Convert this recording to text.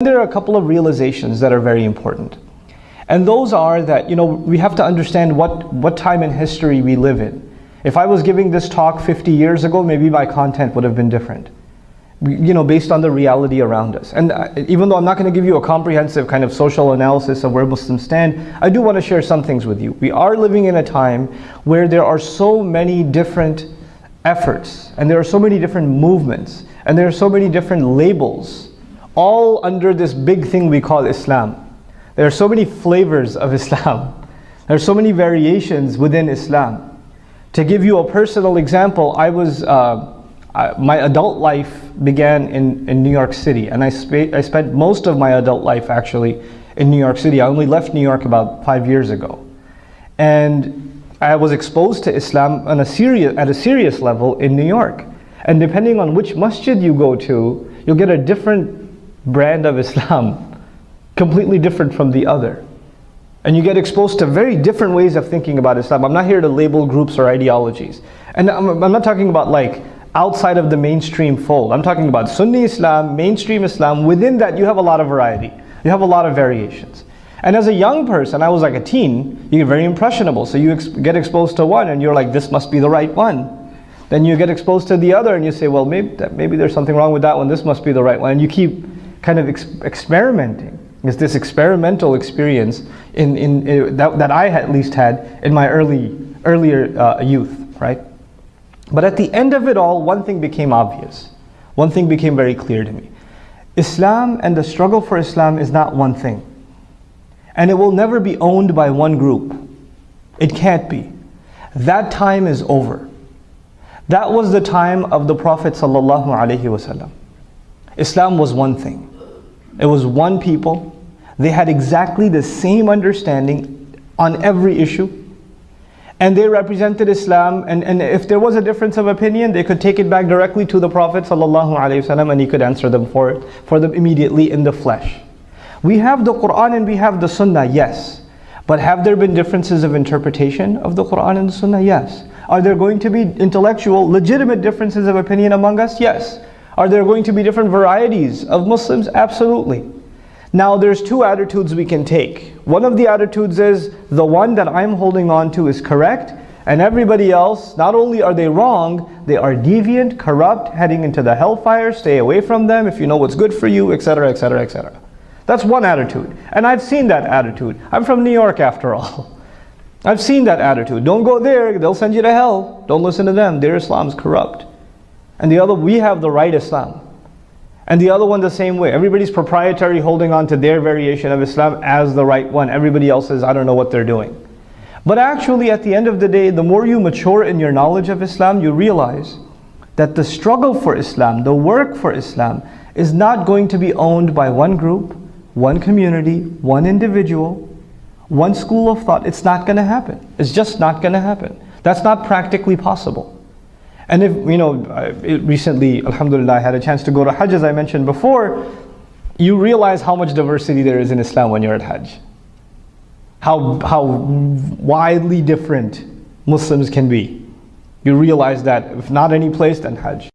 There are a couple of realizations that are very important. And those are that, you know, we have to understand what, what time in history we live in. If I was giving this talk 50 years ago, maybe my content would have been different. You know, based on the reality around us. And uh, even though I'm not going to give you a comprehensive kind of social analysis of where Muslims stand, I do want to share some things with you. We are living in a time where there are so many different efforts, and there are so many different movements, and there are so many different labels, all under this big thing we call Islam. There are so many flavors of Islam. There are so many variations within Islam. To give you a personal example, I was, uh, I, my adult life began in, in New York City and I, sp I spent most of my adult life actually in New York City. I only left New York about five years ago. And I was exposed to Islam on a serious, at a serious level in New York. And depending on which masjid you go to, you'll get a different brand of Islam, completely different from the other. And you get exposed to very different ways of thinking about Islam. I'm not here to label groups or ideologies. And I'm, I'm not talking about like outside of the mainstream fold. I'm talking about Sunni Islam, mainstream Islam. Within that, you have a lot of variety. You have a lot of variations. And as a young person, I was like a teen, you get very impressionable. So you ex get exposed to one and you're like, this must be the right one. Then you get exposed to the other and you say, well, maybe, maybe there's something wrong with that one. This must be the right one. And you keep kind of ex experimenting. It's this experimental experience in, in, in, that, that I at least had in my early, earlier uh, youth, right? But at the end of it all, one thing became obvious. One thing became very clear to me. Islam and the struggle for Islam is not one thing. And it will never be owned by one group. It can't be. That time is over. That was the time of the Prophet ﷺ. Islam was one thing. It was one people. They had exactly the same understanding on every issue. And they represented Islam. And, and if there was a difference of opinion, they could take it back directly to the Prophet ﷺ and he could answer them for it, for them immediately in the flesh. We have the Quran and we have the Sunnah, yes. But have there been differences of interpretation of the Quran and the Sunnah? Yes. Are there going to be intellectual, legitimate differences of opinion among us? Yes. Are there going to be different varieties of Muslims? Absolutely. Now there's two attitudes we can take. One of the attitudes is the one that I'm holding on to is correct and everybody else, not only are they wrong, they are deviant, corrupt, heading into the hellfire, stay away from them if you know what's good for you, etc., etc., etc. That's one attitude. And I've seen that attitude. I'm from New York after all. I've seen that attitude. Don't go there, they'll send you to hell. Don't listen to them, their Islam's corrupt. And the other, we have the right Islam. And the other one the same way. Everybody's proprietary holding on to their variation of Islam as the right one. Everybody else says, I don't know what they're doing. But actually at the end of the day, the more you mature in your knowledge of Islam, you realize that the struggle for Islam, the work for Islam, is not going to be owned by one group, one community, one individual, one school of thought. It's not going to happen. It's just not going to happen. That's not practically possible. And if, you know, recently, alhamdulillah, I had a chance to go to Hajj as I mentioned before, you realize how much diversity there is in Islam when you're at Hajj. How, how widely different Muslims can be. You realize that if not any place, then Hajj.